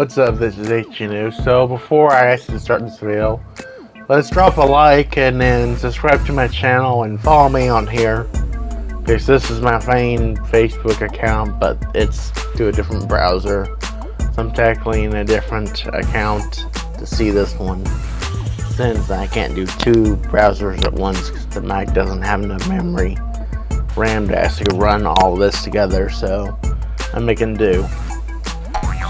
What's up, this is HNU. So before I actually start this video, let's drop a like and then subscribe to my channel and follow me on here. Because this is my main Facebook account, but it's to a different browser. So I'm tackling a different account to see this one. Since I can't do two browsers at once because the Mac doesn't have enough memory RAM to actually run all this together, so I'm making do.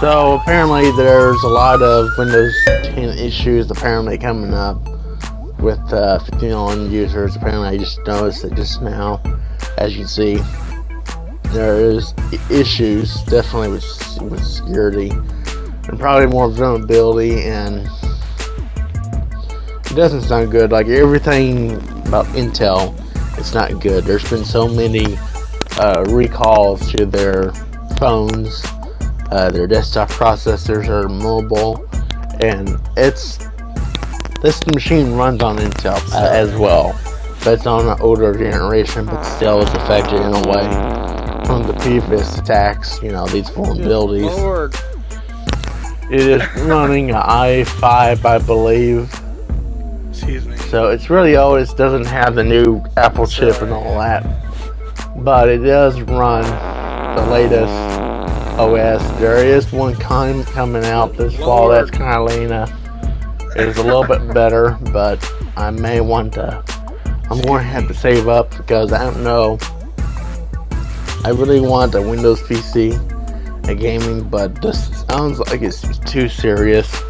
So apparently there's a lot of Windows 10 issues apparently coming up with uh, 15 users. Apparently I just noticed it just now. As you see, there is issues definitely with, with security and probably more vulnerability and it doesn't sound good. Like everything about Intel, it's not good. There's been so many uh, recalls to their phones uh, their desktop processors are mobile, and it's this machine runs on Intel uh, as well, but it's on an older generation, but still is affected in a way from the previous attacks. You know these vulnerabilities. It is running an i5, I believe. Excuse me. So it's really old. It doesn't have the new Apple chip and all that, but it does run the latest OS. There is one kind coming out this fall that's Catalina. It is a little bit better, but I may want to. I'm going to have to save up because I don't know. I really want a Windows PC, a gaming, but this sounds like it's too serious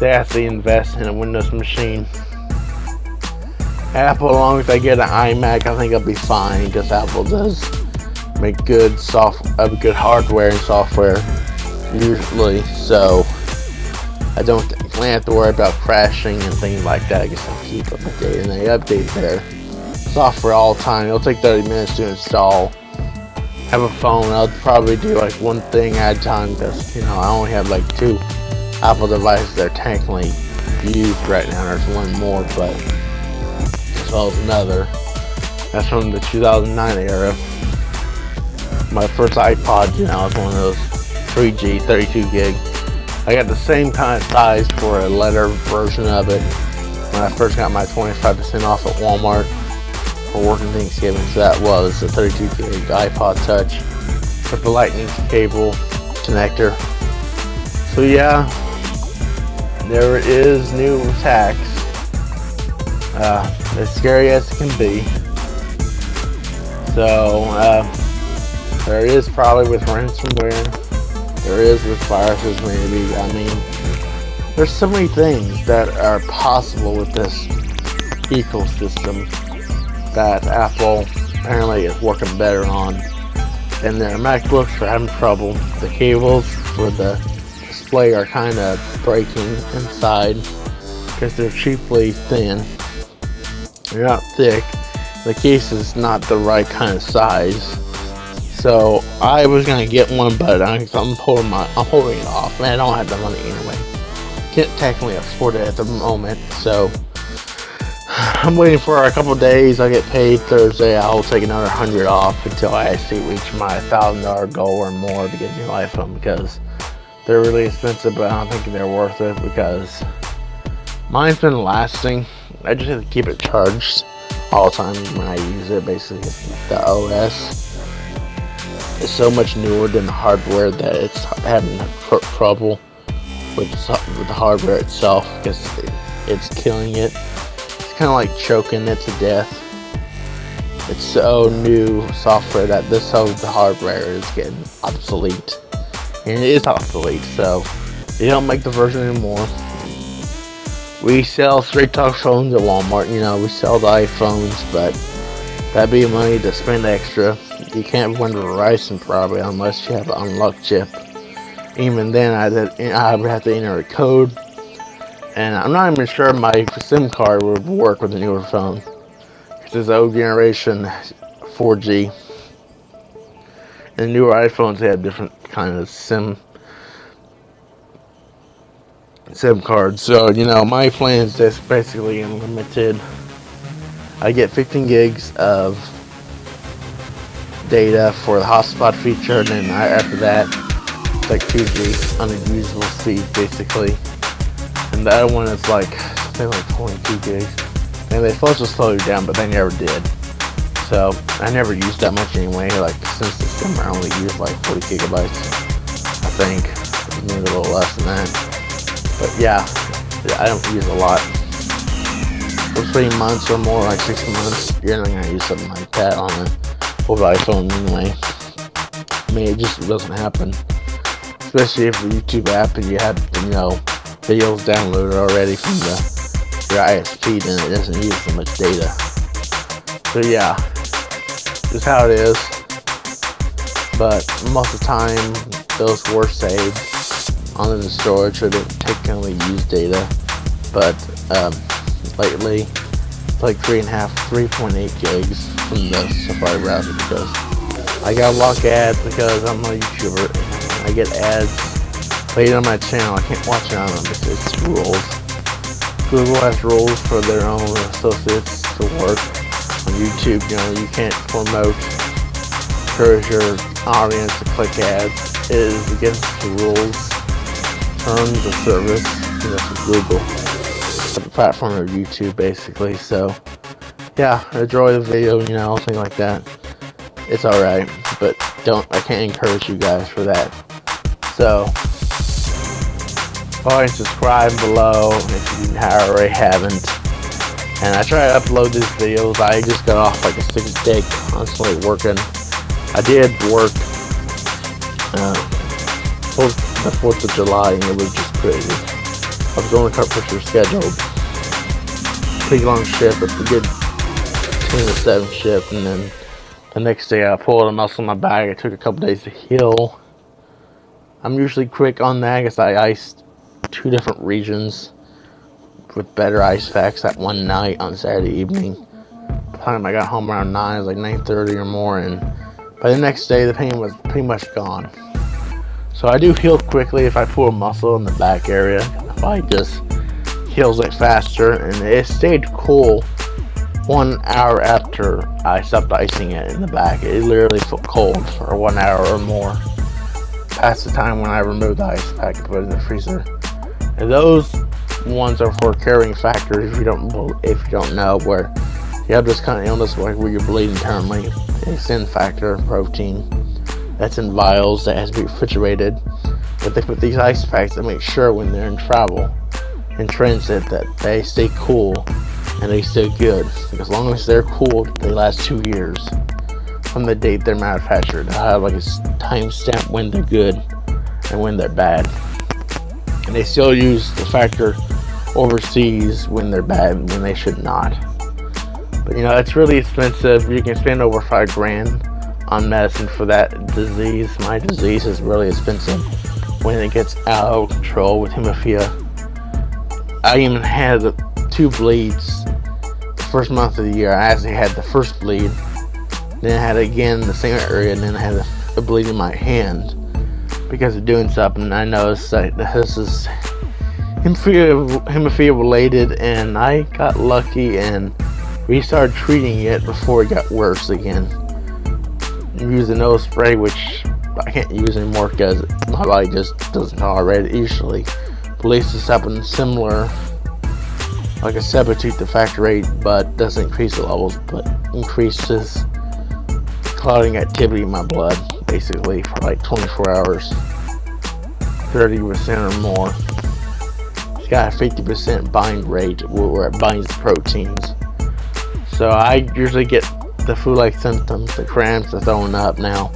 to actually invest in a Windows machine. Apple, as long as I get an iMac, I think I'll be fine because Apple does make good soft, uh, good hardware and software usually. So I don't really have to worry about crashing and things like that. I guess I keep updating. They update their software all the time. It'll take 30 minutes to install. Have a phone. I'll probably do like one thing at a time because you know I only have like two Apple devices that are technically used right now. There's one more, but as well as another. That's from the 2009 era my first iPod, you know, was one of those 3G, 32 gig. I got the same kind of size for a letter version of it when I first got my 25% off at Walmart for working Thanksgiving. So that was a 32 gig iPod Touch with the lightning cable connector. So yeah, there is new attacks. Uh, as scary as it can be. So, uh, there is probably with ransomware. There is with viruses maybe. I mean, there's so many things that are possible with this ecosystem that Apple apparently is working better on. And their MacBooks are having trouble. The cables for the display are kind of breaking inside because they're cheaply thin. They're not thick. The case is not the right kind of size so I was gonna get one, but I'm, holding my I'm holding it off. Man, I don't have the money anyway. Can't technically afford it at the moment, so I'm waiting for a couple days. I get paid Thursday. I'll take another hundred off until I actually reach my thousand dollar goal or more to get a new iPhone because they're really expensive, but I don't think they're worth it because mine's been lasting. I just have to keep it charged all the time when I use it. Basically, the OS is so much newer than the hardware that it's having trouble with, with the hardware itself because it's killing it. It's kind of like choking it to death. It's so new software that this whole the hardware is getting obsolete. And it is obsolete, so they don't make the version anymore. We sell straight talk phones at Walmart, you know, we sell the iPhones, but that'd be money to spend extra you can't run Verizon probably unless you have an unlocked chip. Even then, I I would have to enter a code, and I'm not even sure my SIM card would work with a newer phone. This is old generation 4G, and newer iPhones have different kind of SIM SIM cards. So you know, my plan is just basically unlimited. I get 15 gigs of data for the hotspot feature and then after that It's like 2G, unusable speed basically. And the other one is like, something like 22 gigs. And they supposed to slow you down, but they never did. So I never used that much anyway. Like since summer, I only used like 40 gigabytes. I think maybe a little less than that. But yeah, I don't use a lot. For three months or more, like six months, you're not gonna use something like that on a over iPhone anyway. I mean, it just doesn't happen. Especially if the YouTube app and you have, you know, videos downloaded already from the your ISP, then it doesn't use so much data. So yeah, just how it is. But most of the time, those were saved onto the storage, so they technically use data. But um, lately, it's like three and a half, 3.8 gigs from the Safari browser because I got of ads because I'm a YouTuber. I get ads played on my channel. I can't watch it on them because it's rules. Google has rules for their own associates to work on YouTube, you know, you can't promote, encourage your audience to click ads. It is against the rules, terms of service, you know, Google. The platform of YouTube, basically. So, yeah, enjoy the video, you know, thing like that. It's alright, but don't, I can't encourage you guys for that. So, ahead and subscribe below if you already haven't and I try to upload these videos. I just got off like a six day constantly working. I did work uh, the 4th of July and it was just crazy. I was to cut for scheduled. Pretty long shift, it's a good 10 to 7 shift and then the next day I pulled a muscle in my back. It took a couple days to heal. I'm usually quick on that because I iced two different regions with better ice packs that one night on Saturday evening. By the time I got home around 9, it was like 9.30 or more, and by the next day, the pain was pretty much gone. So I do heal quickly if I pull a muscle in the back area. I just heals it faster, and it stayed cool one hour after I stopped icing it in the back. It literally felt cold for one hour or more past the time when I removed the ice pack and put it in the freezer. And those ones are for carrying factors if you don't if you don't know where you have this kind of illness like where you're bleeding internally it's in factor protein that's in vials that has to be refrigerated but they put these ice packs to make sure when they're in travel in transit that they stay cool and they stay good as long as they're cool they last two years from the date they're manufactured I have like a timestamp when they're good and when they're bad and they still use the factor overseas when they're bad when they should not. But you know, it's really expensive. You can spend over five grand on medicine for that disease. My disease is really expensive when it gets out of control with hemophilia. I even had two bleeds the first month of the year. I actually had the first bleed, then I had again the same area, and then I had a bleed in my hand because of doing something. I noticed that this is hemophilia, hemophilia related and I got lucky and we started treating it before it got worse again. Using nose spray which I can't use anymore because my body just doesn't tolerate it usually. At least something similar like a substitute to factor 8 but doesn't increase the levels but increases clotting activity in my blood basically for like 24 hours 30% or more It's got a 50% bind rate where it binds proteins. So I usually get the flu-like symptoms, the cramps, the throwing up now.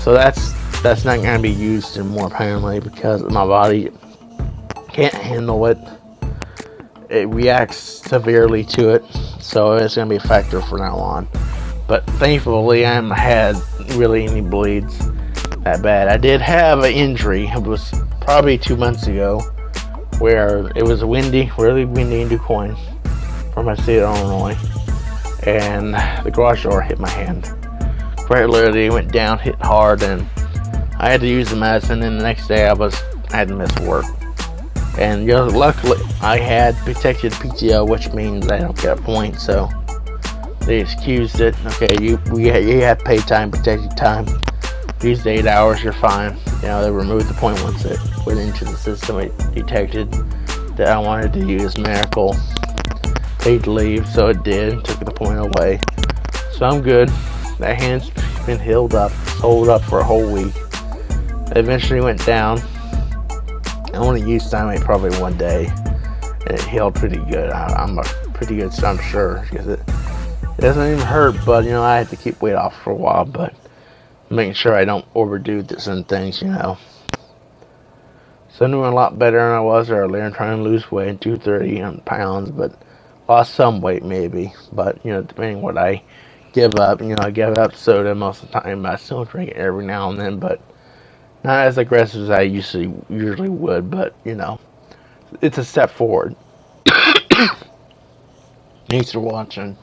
So that's that's not going to be used anymore apparently because my body can't handle it. It reacts severely to it, so it's going to be a factor from now on. But thankfully, I haven't had really any bleeds that bad. I did have an injury. It was probably two months ago where it was windy, really windy in DuQuoin from my state of Illinois, and the garage door hit my hand. Quite literally went down, hit hard, and I had to use the medicine. And the next day, I was I had to miss work. And you know, luckily, I had protected PTO, which means I don't get a point. So they excused it. Okay, you we you have paid time, protected time. These eight hours, you're fine. you know, they removed the point once it went into the system. It detected that I wanted to use Miracle paid leave, so it did. Took the point away. So I'm good. That hand's been healed up, hold up for a whole week. It eventually went down. I only used Stimate probably one day, and it healed pretty good. I, am a pretty good, I'm sure, because it, it doesn't even hurt. But you know, I had to keep weight off for a while, but making sure I don't overdo this and things, you know. So I'm doing a lot better than I was earlier. I'm trying to lose weight, 230 um, pounds, but lost some weight maybe. But you know, depending what I give up, you know, I give up soda most of the time. I still drink it every now and then, but not as aggressive as I usually usually would. But you know, it's a step forward. Thanks for watching.